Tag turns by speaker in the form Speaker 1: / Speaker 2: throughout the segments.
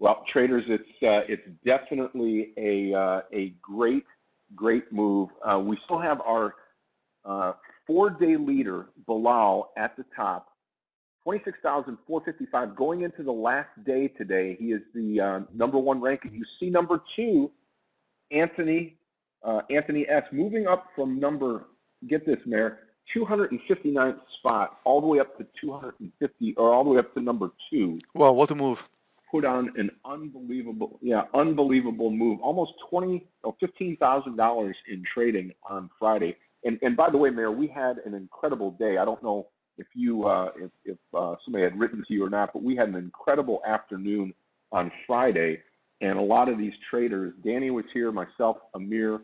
Speaker 1: Well, traders, it's uh, it's definitely a uh, a great great move. Uh, we still have our uh, four-day leader Bilal at the top, 26,455 going into the last day today. He is the uh, number one ranking. You see number two, Anthony uh, Anthony S. moving up from number. Get this, Meir. 259th spot all the way up to 250 or all the way up to number two.
Speaker 2: Wow, what a move
Speaker 1: put on an unbelievable, yeah, unbelievable move. Almost twenty or fifteen thousand dollars in trading on Friday. And and by the way, Meir, we had an incredible day. I don't know if you uh, if, if uh, somebody had written to you or not, but we had an incredible afternoon on Friday, and a lot of these traders. Danny was here, myself, Amir,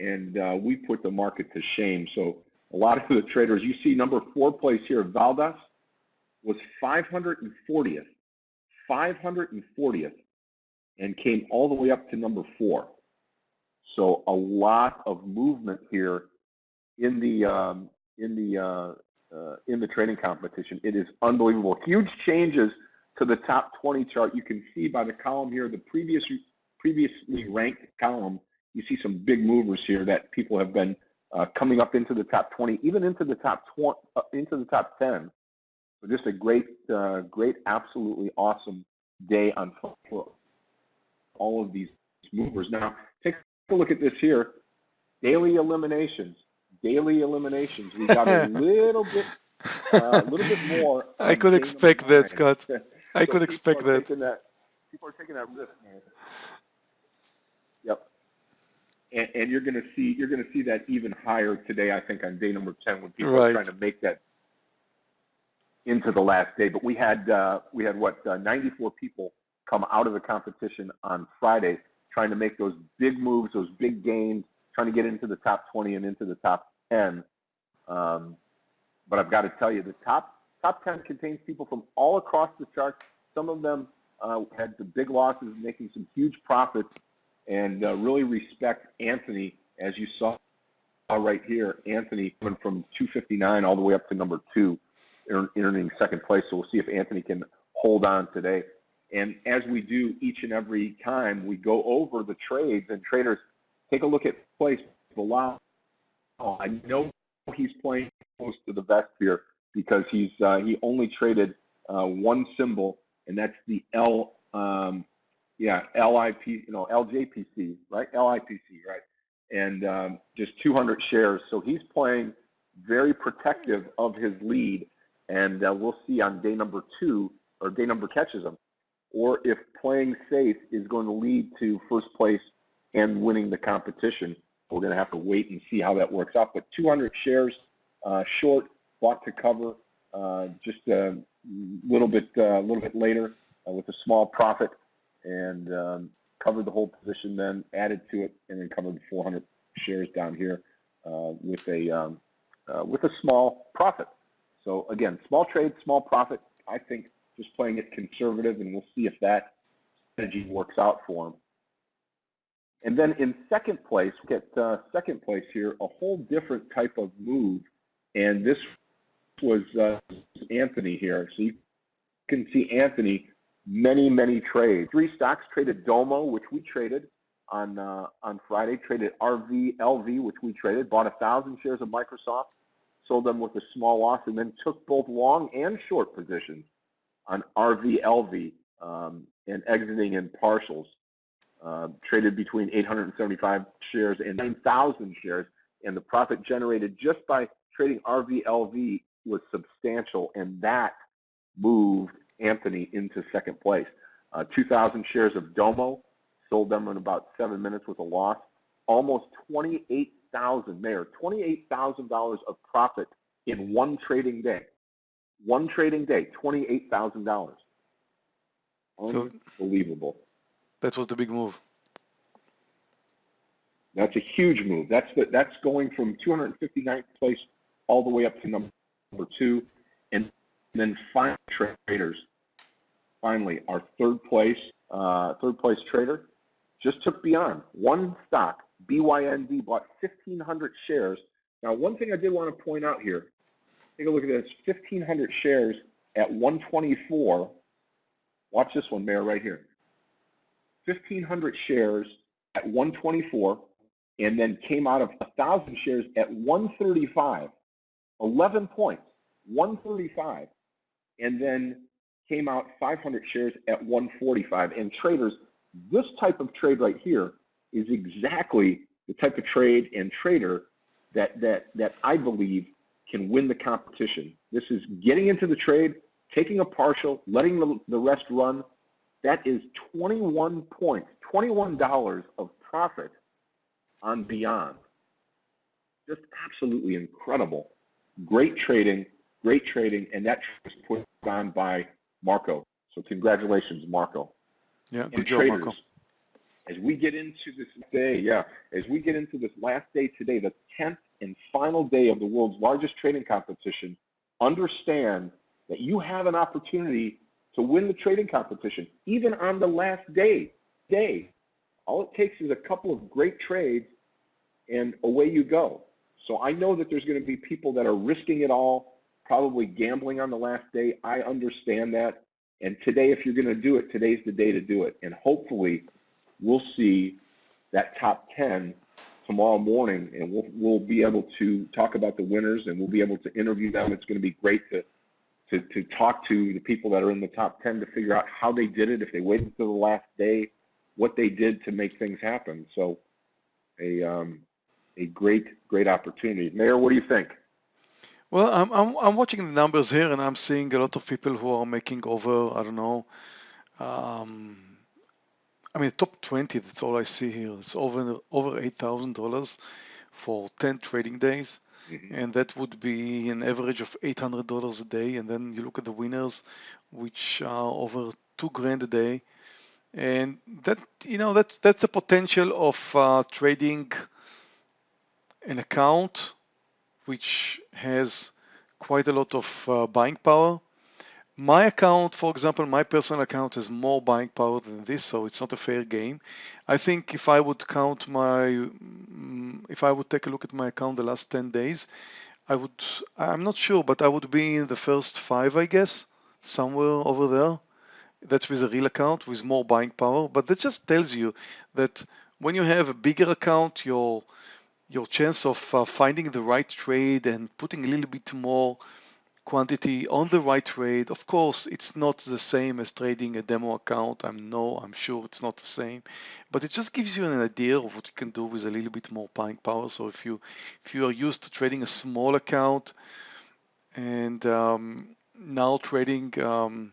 Speaker 1: and uh, we put the market to shame. So a lot of the traders, you see number four place here, Valdas, was 540th 540th and came all the way up to number four. So a lot of movement here in the um, in the uh, uh, in the trading competition. It is unbelievable. Huge changes to the top 20 chart. You can see by the column here, the previous previously ranked column. You see some big movers here that people have been uh, coming up into the top 20, even into the top 20, uh, into the top 10 so just a great, uh, great, absolutely awesome day on all of these movers. Now, take a look at this here. Daily eliminations. Daily eliminations. We got a little bit, uh, a little bit more.
Speaker 2: I could expect that, Scott. I so could expect that.
Speaker 1: that. People are taking that risk, man. Yep. And, and you're going to see you're going to see that even higher today. I think on day number 10 when people right. are trying to make that into the last day. But we had uh, we had what uh, 94 people come out of the competition on Friday, trying to make those big moves, those big gains, trying to get into the top 20 and into the top 10. Um, but I've got to tell you, the top top 10 contains people from all across the chart. Some of them uh, had the big losses, making some huge profits, and uh, really respect Anthony, as you saw right here. Anthony went from 259 all the way up to number two earning second place. So we'll see if Anthony can hold on today. And as we do each and every time, we go over the trades and traders take a look at place Bilal. I know he's playing close to the vest here because he's uh, he only traded uh, one symbol, and that's the L, um, yeah, LIP, you know, LJPC, right? LIPC, right? And um, just 200 shares. So he's playing very protective of his lead and uh, we'll see on day number two, or day number catches them, or if playing safe is going to lead to first place and winning the competition. We're going to have to wait and see how that works out. But 200 shares uh, short, bought to cover, uh, just a little bit, a uh, little bit later uh, with a small profit, and um, covered the whole position. Then added to it, and then covered 400 shares down here uh, with a um, with a small profit. So again, small trade, small profit. I think just playing it conservative, and we'll see if that strategy works out for him. And then in second place, get uh, second place here, a whole different type of move. And this was uh, Anthony here. So you can see Anthony, many, many trades. Three stocks traded Domo, which we traded on uh, on Friday, traded RVLV, which we traded, bought a thousand shares of Microsoft, sold them with a small loss, and then took both long and short positions on RVLV um, and exiting in partials. Uh, traded between 875 shares and 9,000 shares, and the profit generated just by trading RVLV was substantial, and that moved Anthony into second place. Uh, 2,000 shares of Domo, sold them in about seven minutes with a loss. Almost 28 thousand, Meir, twenty-eight thousand dollars of profit in one trading day. One trading day, twenty-eight thousand dollars. Unbelievable.
Speaker 2: that was the big move.
Speaker 1: That's a huge move. That's the, that's going from 259th place all the way up to number two, and then final traders. Finally, our third place, uh, third place trader, just took beyond one stock, BYND bought 1,500 shares. Now, one thing I did want to point out here, take a look at this, 1,500 shares at 124. Watch this one, Meir, right here. 1,500 shares at 124 and then came out of 1,000 shares at 135, 11 points, 135, and then came out 500 shares at 145. And traders, this type of trade right here is exactly the type of trade and trader that, that, that I believe can win the competition. This is getting into the trade, taking a partial, letting the, the rest run. That is 21 points, $21 of profit on Beyond. Just absolutely incredible. Great trading, great trading, and that was put on by Marco. So congratulations, Marco.
Speaker 2: Yeah, good and job, traders, Marco.
Speaker 1: As we get into this day, yeah, as we get into this last day today, the 10th and final day of the world's largest trading competition, understand that you have an opportunity to win the trading competition, even on the last day. Day. All it takes is a couple of great trades, and away you go. So I know that there's going to be people that are risking it all, probably gambling on the last day. I understand that. And today, if you're going to do it, today's the day to do it. And hopefully, we'll see that top 10 tomorrow morning, and we'll, we'll be able to talk about the winners, and we'll be able to interview them. It's going to be great to, to, to talk to the people that are in the top 10 to figure out how they did it, if they waited until the last day, what they did to make things happen. So a, um, a great, great opportunity. Meir, what do you think?
Speaker 2: Well, I'm, I'm, I'm watching the numbers here and I'm seeing a lot of people who are making over, I don't know, um, I mean, top 20, that's all I see here. It's over, over $8,000 for 10 trading days. Mm-hmm. And that would be an average of $800 a day. And then you look at the winners, which are over two grand a day and that you know that's that's the potential of uh, trading an account which has quite a lot of uh, buying power my account for example my personal account has more buying power than this so it's not a fair game i think if i would count my mm, if i would take a look at my account the last 10 days i would i'm not sure but i would be in the first five i guess somewhere over there that's with a real account with more buying power. But that just tells you that when you have a bigger account, your your chance of uh, finding the right trade and putting a little bit more quantity on the right trade. Of course, it's not the same as trading a demo account. I'm no, I'm sure it's not the same, but it just gives you an idea of what you can do with a little bit more buying power. So if you if you are used to trading a small account and um, now trading um,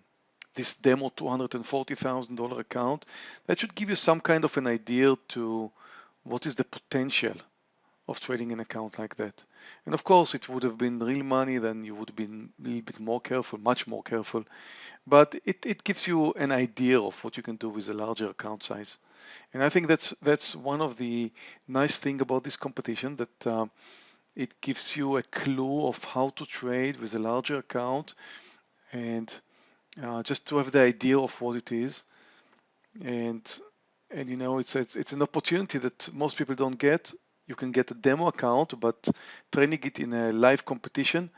Speaker 2: this demo $240,000 account, that should give you some kind of an idea to what is the potential of trading an account like that. And of course, it would have been real money, then you would have been a little bit more careful, much more careful. But it, it gives you an idea of what you can do with a larger account size. And I think that's that's one of the nice thing about this competition that uh, it gives you a clue of how to trade with a larger account and uh, just to have the idea of what it is. And and you know it's, it's it's an opportunity that most people don't get. You can get a demo account, but training it in a live competition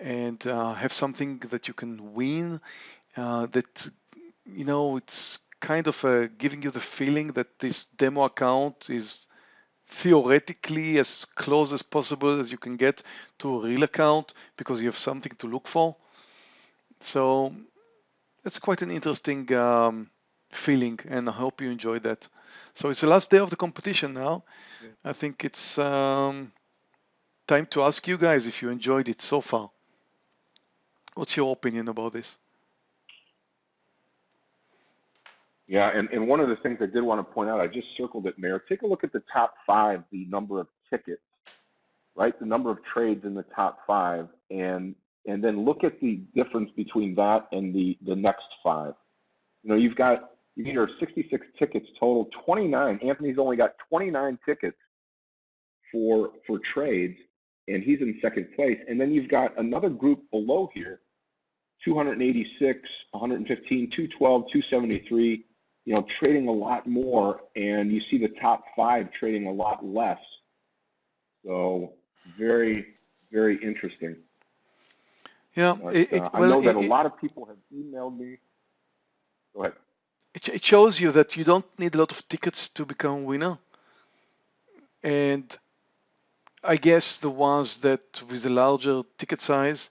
Speaker 2: and uh, have something that you can win. Uh, that you know it's kind of uh, giving you the feeling that this demo account is theoretically as close as possible as you can get to a real account because you have something to look for. So it's quite an interesting um, feeling, and I hope you enjoyed that. So it's the last day of the competition now. Yeah. I think it's um, time to ask you guys if you enjoyed it so far. What's your opinion about this?
Speaker 1: Yeah, and, and one of the things I did want to point out, I just circled it, Meir. Take a look at the top five, the number of tickets, right? The number of trades in the top five. And and then look at the difference between that and the, the next five. You know, you've got, you need 66 tickets total, 29. Anthony's only got 29 tickets for, for trades, and he's in second place. And then you've got another group below here, 286, 115, 212, 273, you know, trading a lot more, and you see the top five trading a lot less. So very, very interesting.
Speaker 2: Yeah,
Speaker 1: but, it, it, uh, well, I know that it, a lot of people have emailed me. Go ahead.
Speaker 2: It, it shows you that you don't need a lot of tickets to become a winner. And I guess the ones that with a larger ticket size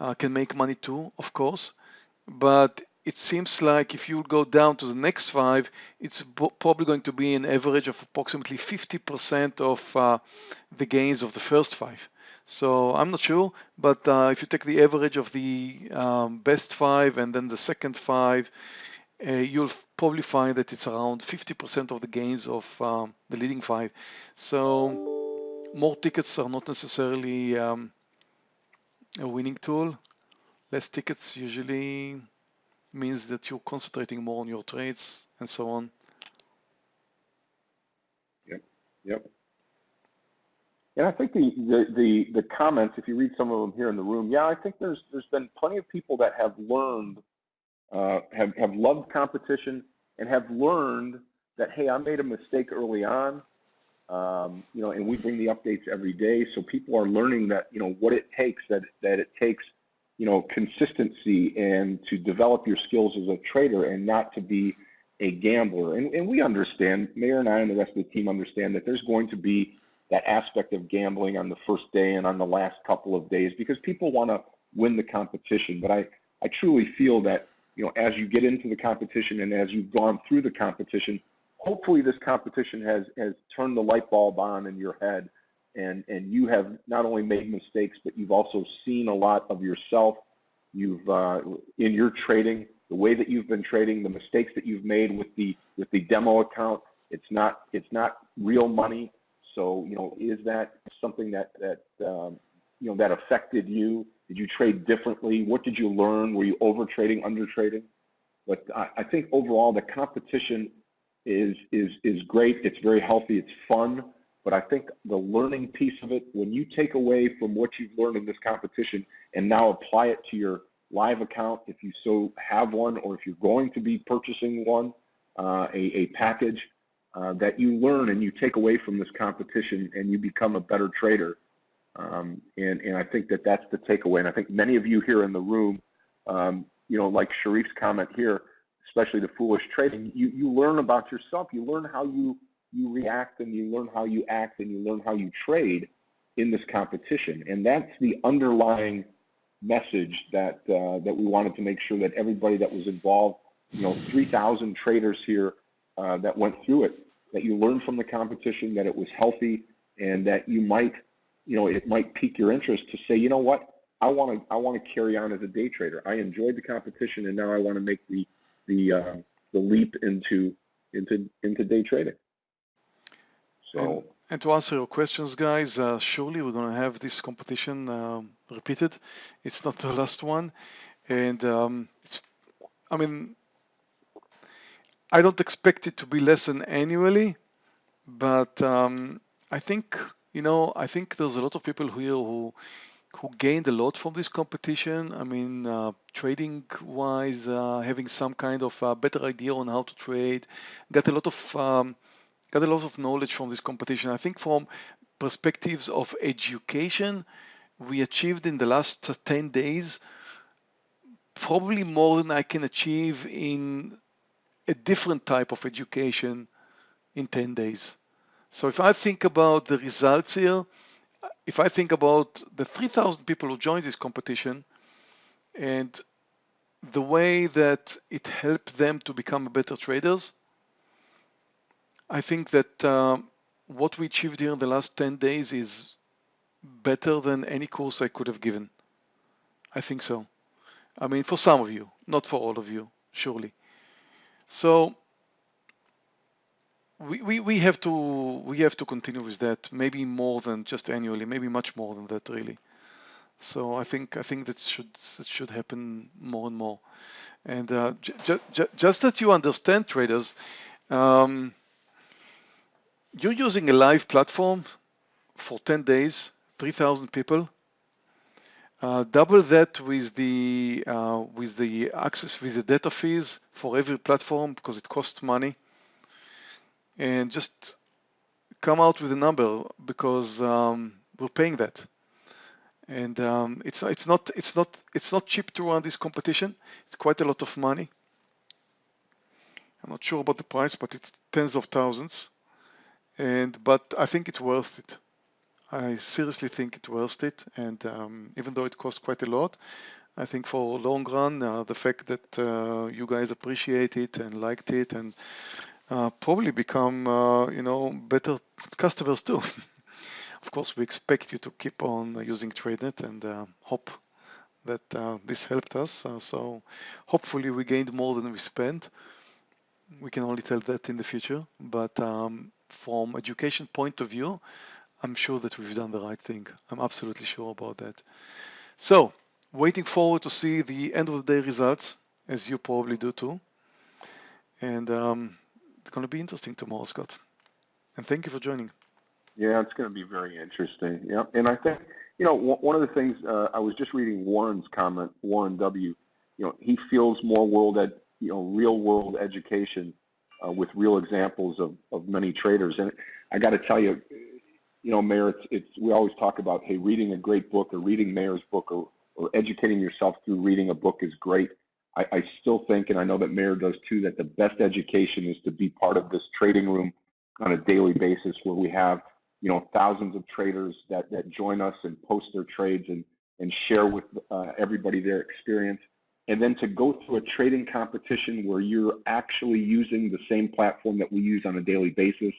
Speaker 2: uh, can make money too, of course. But it seems like if you go down to the next five, it's probably going to be an average of approximately 50% of uh, the gains of the first five. So I'm not sure, but uh, if you take the average of the um, best five and then the second five, uh, you'll probably find that it's around 50% of the gains of um, the leading five. So more tickets are not necessarily um, a winning tool. Less tickets usually means that you're concentrating more on your trades and so on.
Speaker 1: Yep, yep. And I think the, the, the, the, comments, if you read some of them here in the room, yeah, I think there's there's been plenty of people that have learned uh, have, have loved competition and have learned that, hey, I made a mistake early on, um, you know, and we bring the updates every day. So people are learning that, you know, what it takes, that, that it takes, you know, consistency and to develop your skills as a trader and not to be a gambler. And, and we understand, Meir and I and the rest of the team understand that there's going to be that aspect of gambling on the first day and on the last couple of days because people want to win the competition. But I, I truly feel that you know, as you get into the competition and as you've gone through the competition, hopefully this competition has, has turned the light bulb on in your head and, and you have not only made mistakes, but you've also seen a lot of yourself. You've, uh, in your trading, the way that you've been trading, the mistakes that you've made with the, with the demo account, it's not, it's not real money. So, you know, is that something that, that um, you know, that affected you? Did you trade differently? What did you learn? Were you over trading, under trading? But I, I think overall the competition is, is, is great. It's very healthy. It's fun. But I think the learning piece of it, when you take away from what you've learned in this competition and now apply it to your live account, if you so have one, or if you're going to be purchasing one, uh, a, a package uh, that you learn and you take away from this competition and you become a better trader, um, and, and I think that that's the takeaway. And I think many of you here in the room, um, you know, like Sharif's comment here, especially the foolish trading, you, you learn about yourself. You learn how you, you react and you learn how you act and you learn how you trade in this competition. And that's the underlying message that, uh, that we wanted to make sure that everybody that was involved, you know, 3,000 traders here uh, that went through it, that you learned from the competition, that it was healthy, and that you might you know, it might pique your interest to say, you know what, I want to I want to carry on as a day trader. I enjoyed the competition, and now I want to make the the uh, the leap into into into day trading.
Speaker 2: So. And, and to answer your questions, guys, uh, surely we're going to have this competition um, repeated. It's not the last one, and um, it's. I mean, I don't expect it to be less than annually, but um, I think you know, I think there's a lot of people here who who gained a lot from this competition. I mean, uh, trading wise, uh, having some kind of uh, better idea on how to trade, got a lot of um, got a lot of knowledge from this competition. I think from perspectives of education, we achieved in the last 10 days probably more than I can achieve in a different type of education in 10 days. So if I think about the results here, if I think about the 3,000 people who joined this competition and the way that it helped them to become better traders, I think that uh, what we achieved here in the last 10 days is better than any course I could have given. I think so. I mean, for some of you, not for all of you, surely. So we, we, we have to we have to continue with that maybe more than just annually maybe much more than that really. So I think I think that should that should happen more and more. And uh, just that you understand traders um, you're using a live platform for 10 days 3,000 people. Uh, double that with the uh, with the access with the data fees for every platform because it costs money and just come out with a number because um, we're paying that. And um, it's it's not it's not it's not cheap to run this competition. It's quite a lot of money. I'm not sure about the price, but it's tens of thousands. And but I think it's worth it. I seriously think it's worth it. And um, even though it costs quite a lot, I think for long run, uh, the fact that uh, you guys appreciate it and liked it and uh, probably become, uh, you know, better customers too. of course, we expect you to keep on using TradeNet and uh, hope that this helped us. so hopefully we gained more than we spent. We can only tell that in the future, but um, from education point of view, I'm sure that we've done the right thing. I'm absolutely sure about that. So, waiting forward to see the end of the day results, as you probably do too. And um, it's going to be interesting tomorrow, Scott. And thank you for joining.
Speaker 1: Yeah, it's going to be very interesting. Yeah, and I think you know one of the things uh, I was just reading Warren's comment, Warren W. You know, he feels more world ed, you know, real world education uh, with real examples of of many traders. And I got to tell you, you know, Meir, it's, it's, we always talk about, hey, reading a great book or reading Meir's book or, or educating yourself through reading a book is great. I, I still think, and I know that Meir does too, that the best education is to be part of this trading room on a daily basis where we have, you know, thousands of traders that, that join us and post their trades and, and share with uh, everybody their experience. And then to go through a trading competition where you're actually using the same platform that we use on a daily basis.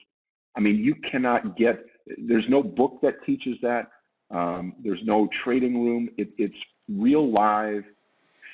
Speaker 1: I mean, you cannot get there's no book that teaches that. Um, there's no trading room. It, it's real live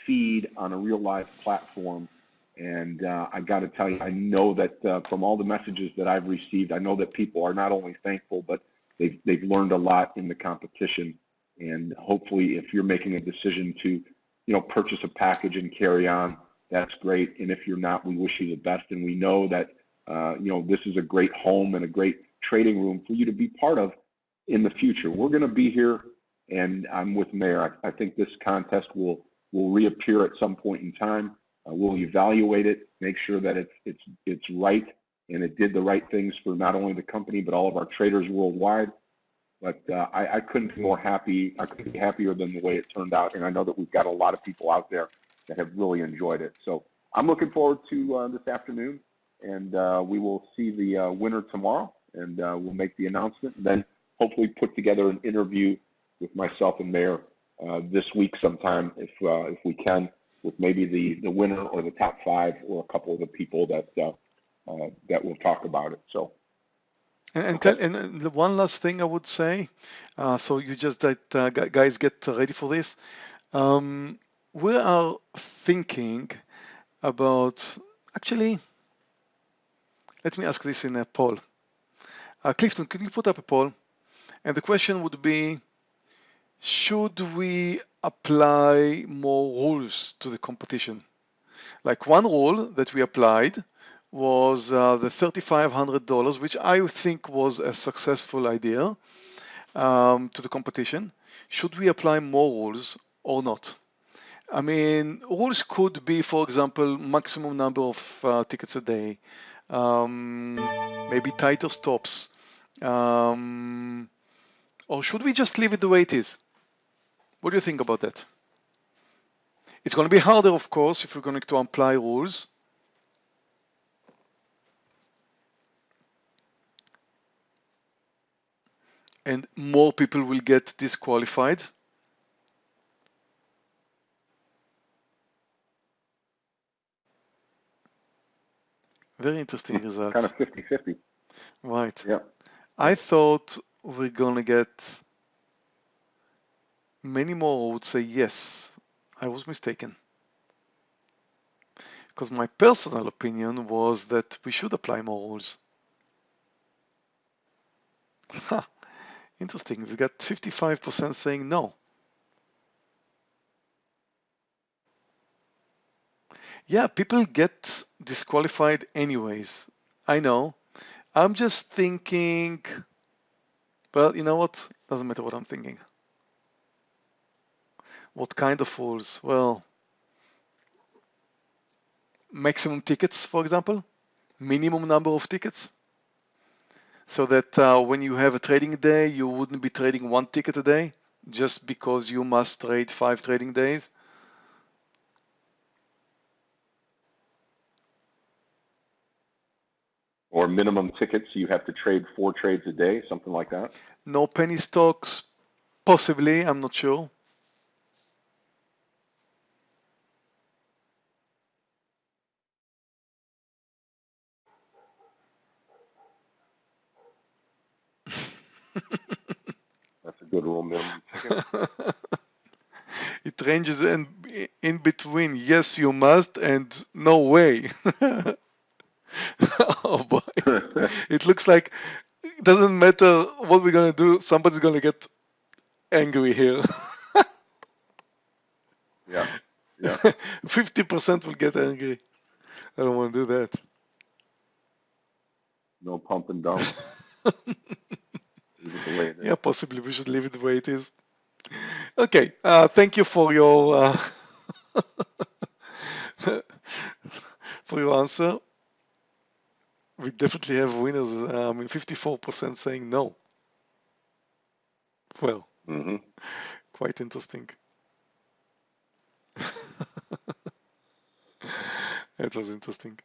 Speaker 1: feed on a real live platform. And uh, I got to tell you, I know that uh, from all the messages that I've received, I know that people are not only thankful, but they've, they've learned a lot in the competition. And hopefully, if you're making a decision to, you know, purchase a package and carry on, that's great. And if you're not, we wish you the best. And we know that, uh, you know, this is a great home and a great trading room for you to be part of in the future. We're going to be here, and I'm with Meir. I, I, think this contest will will reappear at some point in time. Uh, we'll evaluate it, make sure that it's it's it's right, and it did the right things for not only the company but all of our traders worldwide. But uh, I, I couldn't be more happy. I couldn't be happier than the way it turned out, and I know that we've got a lot of people out there that have really enjoyed it. So I'm looking forward to uh, this afternoon, and uh, we will see the uh, winner tomorrow and uh, we'll make the announcement. And then hopefully put together an interview with myself and uh, this week sometime, if uh, if we can, with maybe the the winner or the top five or a couple of the people that uh, uh, that will talk about it. So.
Speaker 2: And, okay. and, and, one last thing I would say, uh, so you just that guys get ready for this. Um, we are thinking about actually. Let me ask this in a poll. Uh, Clifton, can you put up a poll? And the question would be, should we apply more rules to the competition? Like one rule that we applied was uh, the $3,500, which I think was a successful idea um, to the competition. Should we apply more rules or not? I mean, rules could be, for example, maximum number of uh, tickets a day, um, maybe tighter stops, um, or should we just leave it the way it is? What do you think about that? It's going to be harder, of course, if we're going to apply rules. And more people will get disqualified. Very interesting result.
Speaker 1: Kind of 50-50.
Speaker 2: Right.
Speaker 1: Yeah.
Speaker 2: I thought we're gonna get many more would say yes. I was mistaken. Because my personal opinion was that we should apply more rules. Interesting, we got 55% saying no. Yeah, people get disqualified anyways. I know. I'm just thinking, well, you know what? Doesn't matter what I'm thinking. What kind of rules? Well, maximum tickets, for example, minimum number of tickets. So that uh, when you have a trading day, you wouldn't be trading one ticket a day just because you must trade five trading days.
Speaker 1: or minimum tickets, you have to trade four trades a day, something like that?
Speaker 2: No penny stocks, possibly, I'm not sure.
Speaker 1: That's a good rule minimum
Speaker 2: it ranges in, in between yes you must and no way. oh boy. it looks like it doesn't matter what we're gonna do, somebody's gonna get angry here.
Speaker 1: yeah. Yeah.
Speaker 2: 50% will get angry. I don't want to do that.
Speaker 1: No pump and dump.
Speaker 2: Yeah, possibly we should leave it the way it is. Okay, uh, thank you for your uh, for your answer. We definitely have winners. I mean, 54% saying no. Well,
Speaker 1: mm -hmm.
Speaker 2: quite interesting. it was interesting.